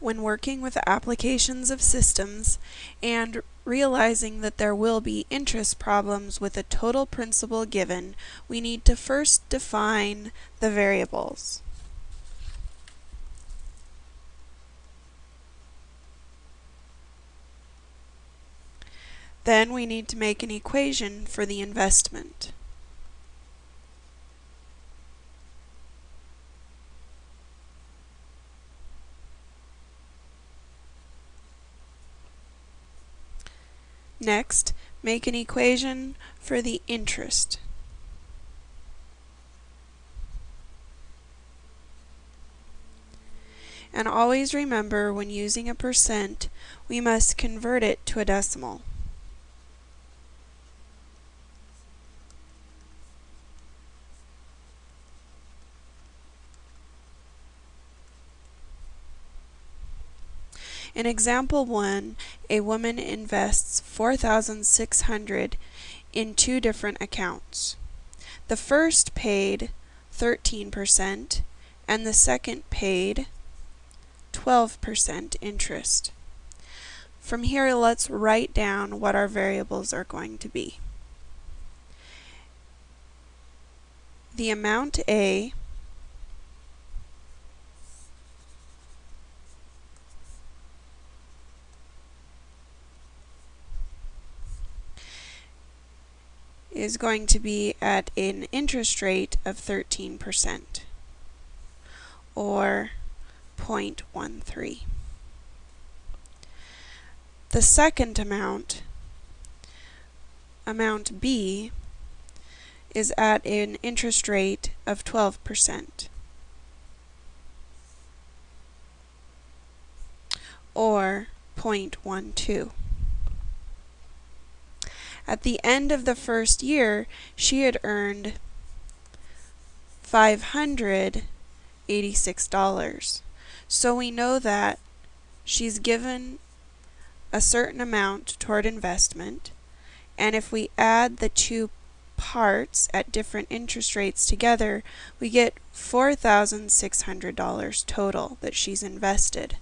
when working with applications of systems and realizing that there will be interest problems with a total principal given, we need to first define the variables. Then we need to make an equation for the investment. Next, make an equation for the interest. And always remember when using a percent, we must convert it to a decimal. In example 1, a woman invests 4600 in two different accounts. The first paid 13% and the second paid 12% interest. From here, let's write down what our variables are going to be. The amount A is going to be at an interest rate of 13% or 0.13. The second amount, amount B, is at an interest rate of 12% or 0.12. At the end of the first year, she had earned $586. So we know that she's given a certain amount toward investment, and if we add the two parts at different interest rates together, we get $4,600 total that she's invested.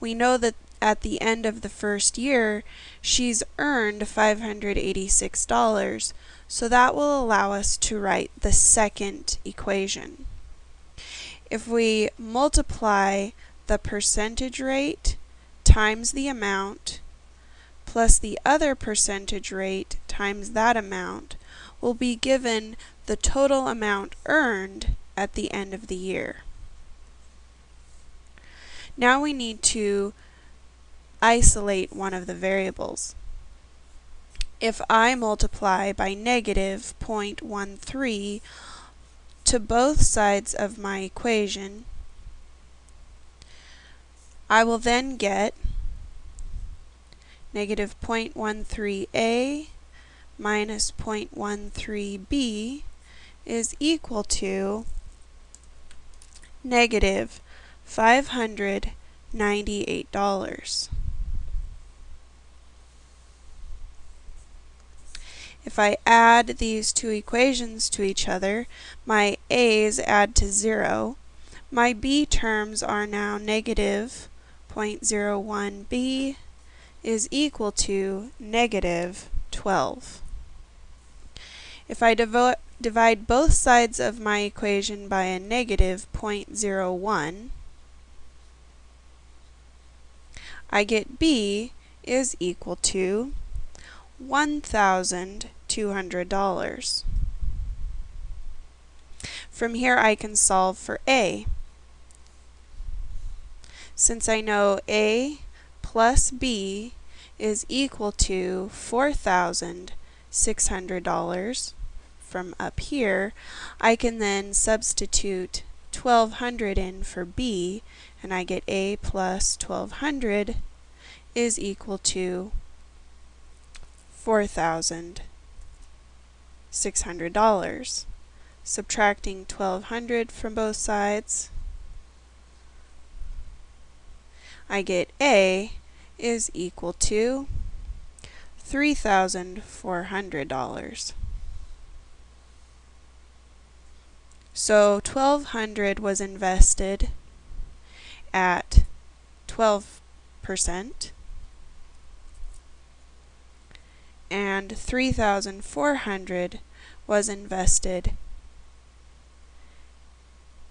We know that at the end of the first year, she's earned $586, so that will allow us to write the second equation. If we multiply the percentage rate times the amount plus the other percentage rate times that amount, we'll be given the total amount earned at the end of the year. Now we need to isolate one of the variables. If I multiply by negative 0.13 to both sides of my equation, I will then get negative 0.13a minus 0.13b is equal to negative $598. If I add these two equations to each other, my a's add to 0. My b terms are now negative 0.01b is equal to negative 12. If I divide both sides of my equation by a negative 0.01, I get b is equal to 1,000 $200. From here I can solve for A. Since I know A plus B is equal to $4,600 from up here, I can then substitute 1200 in for B and I get A plus 1200 is equal to 4,000 $600. Subtracting 1200 from both sides, I get A is equal to $3,400. So 1200 was invested at 12%, and 3,400 was invested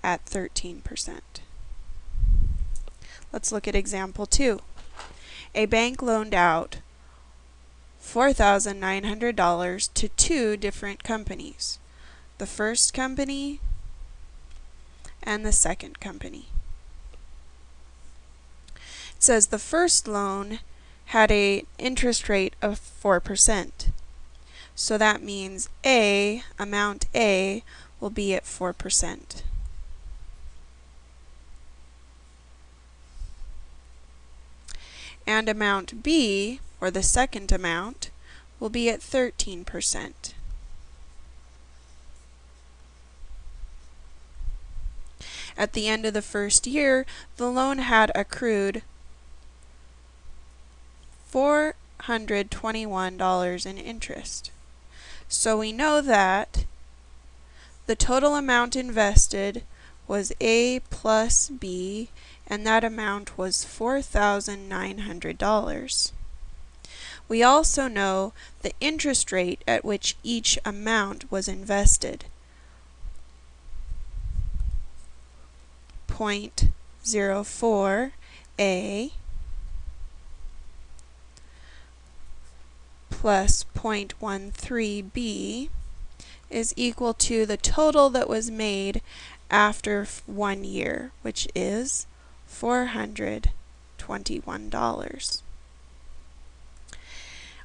at 13%. Let's look at example 2. A bank loaned out $4,900 to two different companies. The first company and the second company. It says the first loan had a interest rate of 4%. So that means A, amount A, will be at 4%. And amount B, or the second amount, will be at 13%. At the end of the first year, the loan had accrued $421 in interest. So we know that the total amount invested was A plus B, and that amount was $4,900. We also know the interest rate at which each amount was invested. 0.04 plus 0.13b is equal to the total that was made after one year, which is $421.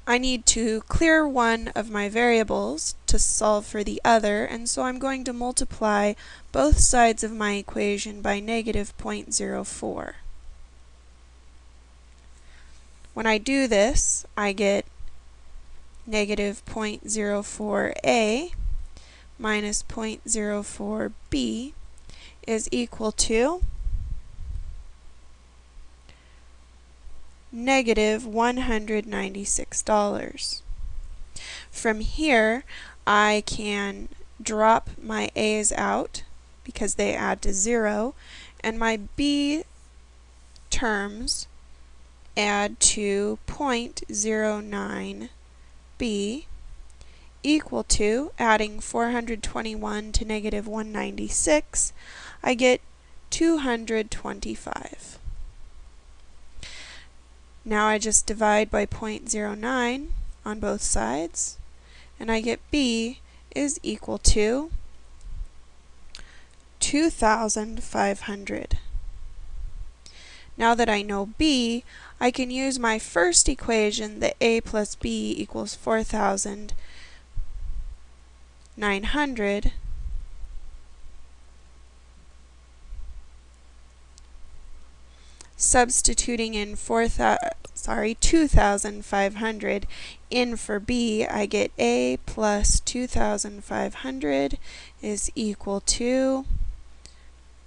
I need to clear one of my variables to solve for the other, and so I'm going to multiply both sides of my equation by negative 0.04. When I do this, I get negative 0.04a minus 0.04b is equal to negative $196. From here, I can drop my a's out because they add to 0, and my b terms add to 0.09 b equal to, adding 421 to negative 196, I get 225. Now I just divide by 0.09 on both sides, and I get b is equal to 2,500. Now that I know b, I can use my first equation that a plus b equals 4,900 substituting in 4,000 sorry 2,500 in for b I get a plus 2,500 is equal to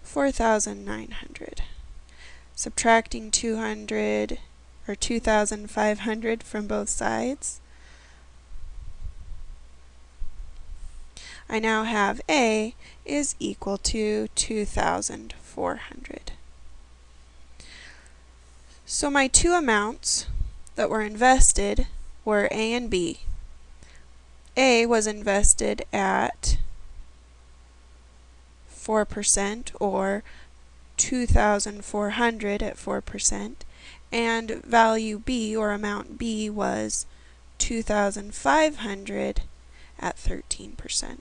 4,900 subtracting 200 or 2,500 from both sides. I now have A is equal to 2,400. So my two amounts that were invested were A and B. A was invested at 4% or 2,400 at 4%, and value B, or amount B, was 2,500 at 13%.